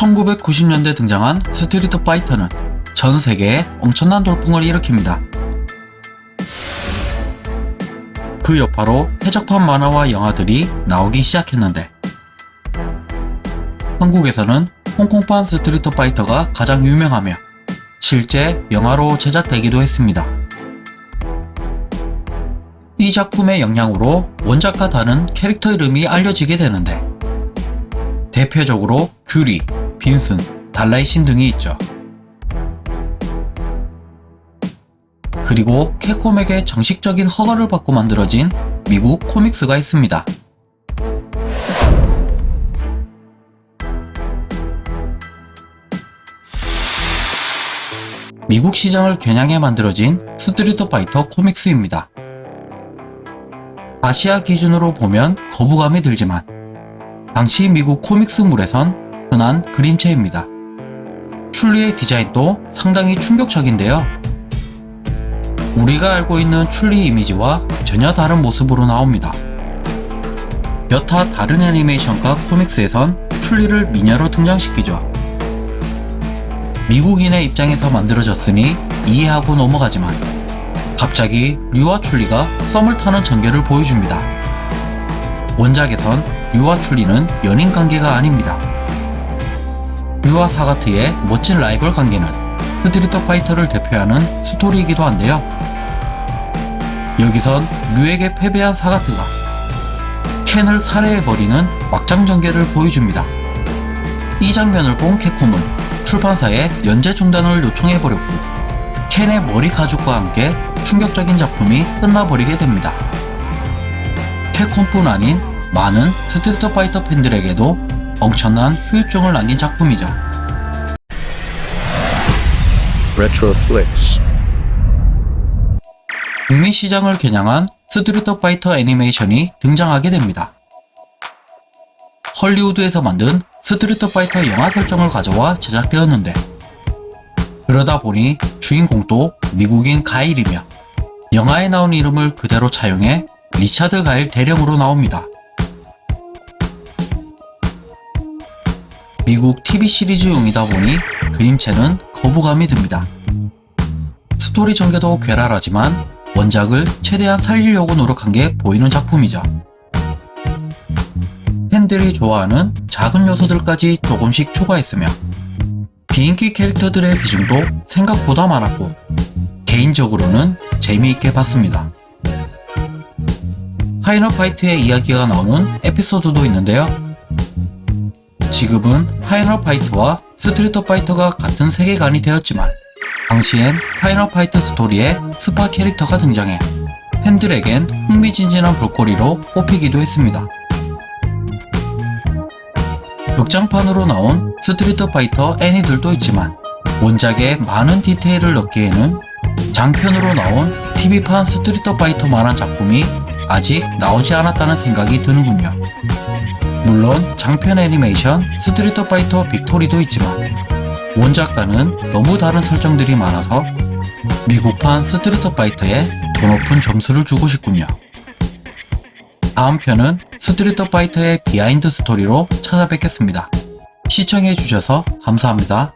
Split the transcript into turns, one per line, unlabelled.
1990년대 등장한 스트리트 파이터는 전 세계에 엄청난 돌풍을 일으킵니다. 그 여파로 해적판 만화와 영화들이 나오기 시작했는데 한국에서는 홍콩판 스트리트 파이터가 가장 유명하며 실제 영화로 제작되기도 했습니다. 이 작품의 영향으로 원작과 다른 캐릭터 이름이 알려지게 되는데 대표적으로 큐리, 빈슨, 달라이신 등이 있죠. 그리고 캡콤에게 정식적인 허가를 받고 만들어진 미국 코믹스가 있습니다. 미국 시장을 겨냥해 만들어진 스트리트 파이터 코믹스입니다. 아시아 기준으로 보면 거부감이 들지만 당시 미국 코믹스물에선 흔한 그림체입니다. 출리의 디자인도 상당히 충격적인데요. 우리가 알고 있는 출리 이미지와 전혀 다른 모습으로 나옵니다. 여타 다른 애니메이션과 코믹스에선 출리를 미녀로 등장시키죠. 미국인의 입장에서 만들어졌으니 이해하고 넘어가지만 갑자기 류와 춘리가 썸을 타는 전개를 보여줍니다. 원작에선 류와 춘리는 연인 관계가 아닙니다. 류와 사가트의 멋진 라이벌 관계는 스트리트 파이터를 대표하는 스토리이기도 한데요. 여기선 류에게 패배한 사가트가 켄을 살해해버리는 막장 전개를 보여줍니다. 이 장면을 본 캡콤은 출판사에 연재 중단을 요청해버렸고 켄의 머리 가죽과 함께 충격적인 작품이 끝나버리게 됩니다. 캡콤뿐 아닌 많은 스트리트 파이터 팬들에게도 엄청난 후유증을 남긴 작품이죠. 북미 시장을 겨냥한 스트리트 파이터 애니메이션이 등장하게 됩니다. 헐리우드에서 만든 스트리트 파이터 영화 설정을 가져와 제작되었는데 그러다 보니 주인공도 미국인 가일이며 영화에 나온 이름을 그대로 차용해 리차드 가일 대령으로 나옵니다. 미국 TV 시리즈용이다 보니 그림체는 거부감이 듭니다. 스토리 전개도 괴랄하지만 원작을 최대한 살리려고 노력한 게 보이는 작품이죠. 팬들이 좋아하는 작은 요소들까지 조금씩 추가했으며 비인기 캐릭터들의 비중도 생각보다 많았고 개인적으로는 재미있게 봤습니다. 파이널 파이트의 이야기가 나오는 에피소드도 있는데요. 지금은 파이널 파이트와 스트리트 파이터가 같은 세계관이 되었지만 당시엔 파이널 파이트 스토리에 스파 캐릭터가 등장해 팬들에겐 흥미진진한 볼거리로 뽑히기도 했습니다. 극장판으로 나온 스트리트 파이터 애니들도 있지만 원작에 많은 디테일을 넣기에는 장편으로 나온 TV판 스트리트 파이터만한 작품이 아직 나오지 않았다는 생각이 드는군요. 물론 장편 애니메이션 스트리트 파이터 빅토리도 있지만 원작과는 너무 다른 설정들이 많아서 미국판 스트리트 파이터에 더 높은 점수를 주고 싶군요. 다음 편은 스트리트 파이터의 비하인드 스토리로 찾아뵙겠습니다. 시청해주셔서 감사합니다.